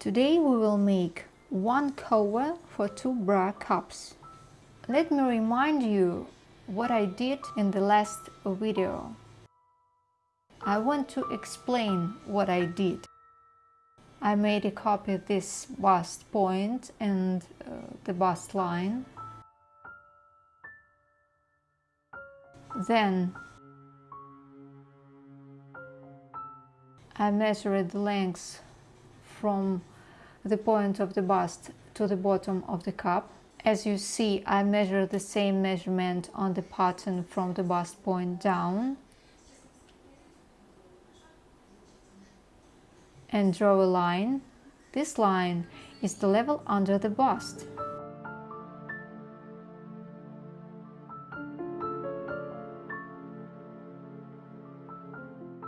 Today we will make one cover for two bra cups. Let me remind you what I did in the last video. I want to explain what I did. I made a copy of this bust point and uh, the bust line. Then I measured the length from the point of the bust to the bottom of the cup. As you see, I measure the same measurement on the pattern from the bust point down and draw a line. This line is the level under the bust.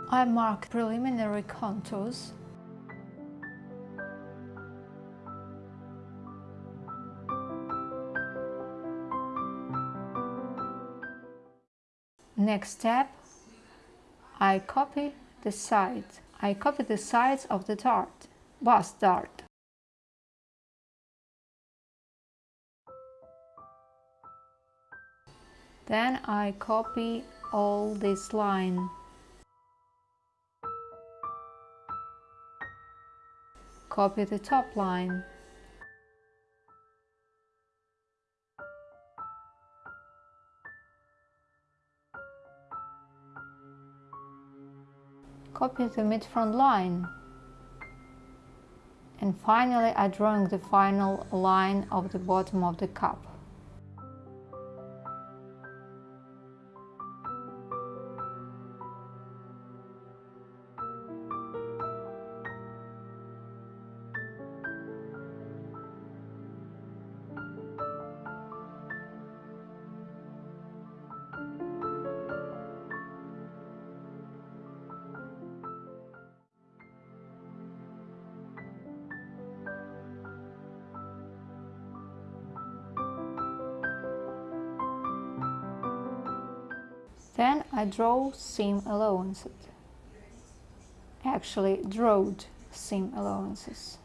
I mark preliminary contours Next step, I copy the sides. I copy the sides of the dart, bust dart. Then I copy all this line. Copy the top line. Copy the mid-front line. And finally I drawing the final line of the bottom of the cup. Then I draw seam allowances. Actually, drawed seam allowances.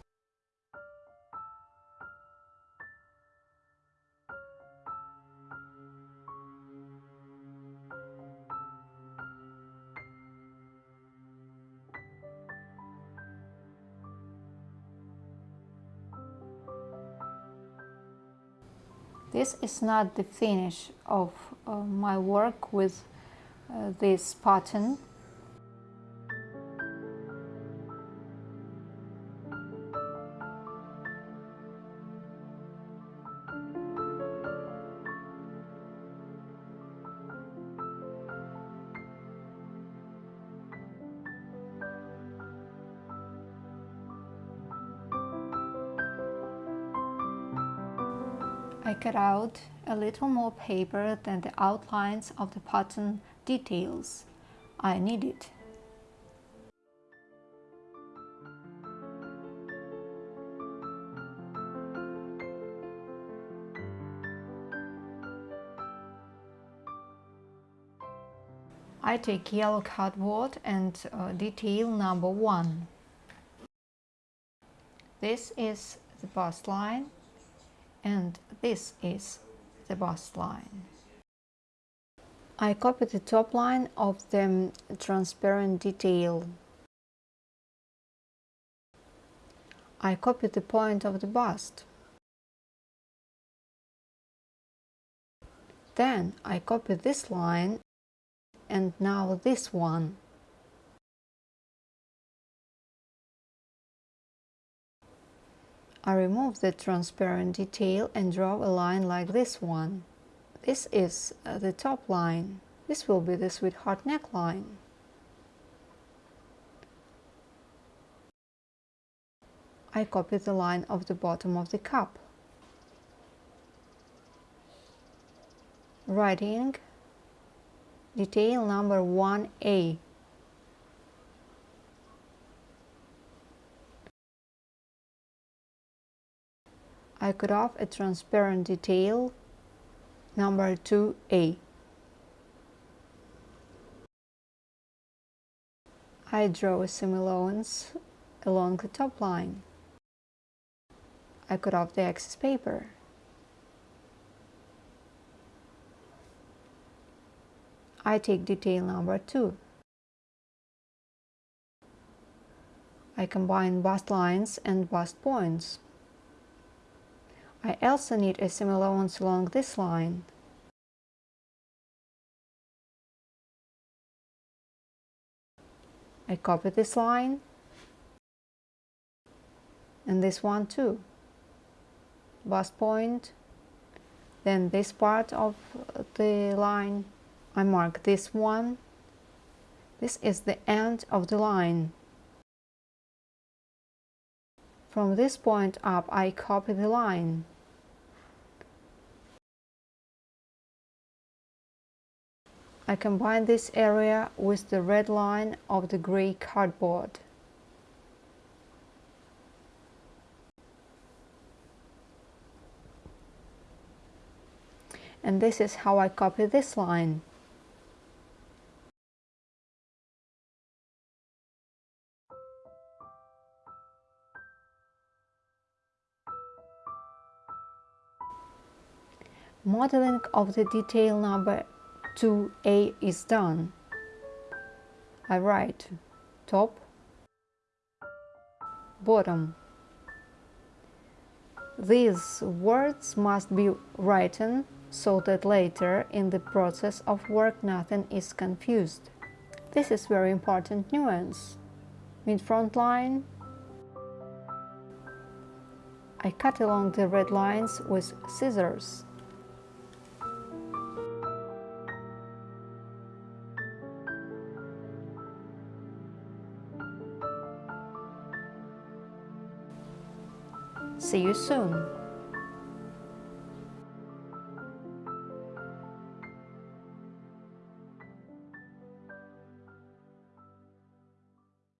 This is not the finish of uh, my work with uh, this pattern. I cut out a little more paper than the outlines of the pattern details I needed. I take yellow cardboard and uh, detail number one. This is the bust line and this is the bust line. I copy the top line of the transparent detail. I copy the point of the bust. Then I copy this line and now this one. I remove the transparent detail and draw a line like this one. This is uh, the top line. This will be the sweetheart neckline. I copy the line of the bottom of the cup. Writing detail number 1A I cut off a transparent detail number 2A. I draw a seam along the top line. I cut off the excess paper. I take detail number 2. I combine bust lines and bust points. I also need a similar ones along this line. I copy this line and this one too. Bust point, then this part of the line, I mark this one. This is the end of the line. From this point up, I copy the line. I combine this area with the red line of the gray cardboard. And this is how I copy this line. Modeling of the detail number 2a is done. I write top, bottom. These words must be written so that later in the process of work nothing is confused. This is very important nuance. Mid-front line I cut along the red lines with scissors. See you soon!